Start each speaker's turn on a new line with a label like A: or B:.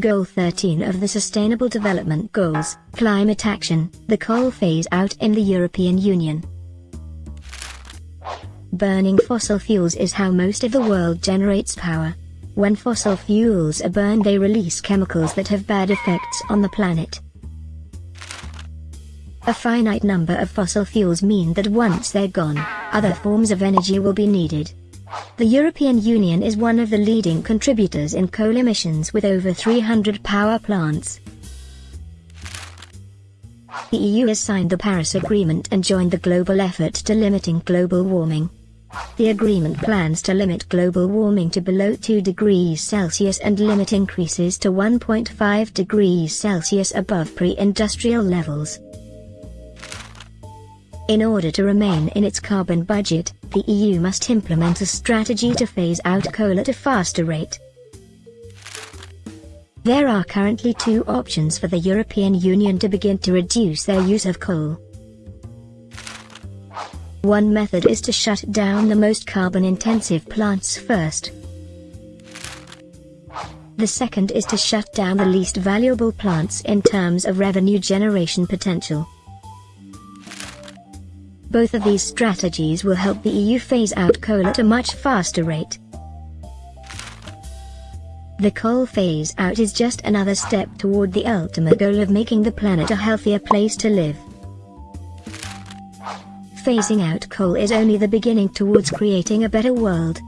A: Goal 13 of the Sustainable Development Goals, Climate Action, the coal phase out in the European Union. Burning fossil fuels is how most of the world generates power. When fossil fuels are burned they release chemicals that have bad effects on the planet. A finite number of fossil fuels mean that once they're gone, other forms of energy will be needed. The European Union is one of the leading contributors in coal emissions with over 300 power plants. The EU has signed the Paris Agreement and joined the global effort to limiting global warming. The agreement plans to limit global warming to below 2 degrees Celsius and limit increases to 1.5 degrees Celsius above pre-industrial levels. In order to remain in its carbon budget, the EU must implement a strategy to phase out coal at a faster rate. There are currently two options for the European Union to begin to reduce their use of coal. One method is to shut down the most carbon-intensive plants first. The second is to shut down the least valuable plants in terms of revenue generation potential. Both of these strategies will help the EU phase out coal at a much faster rate. The coal phase out is just another step toward the ultimate goal of making the planet a healthier place to live. Phasing out coal is only the beginning towards creating a better world.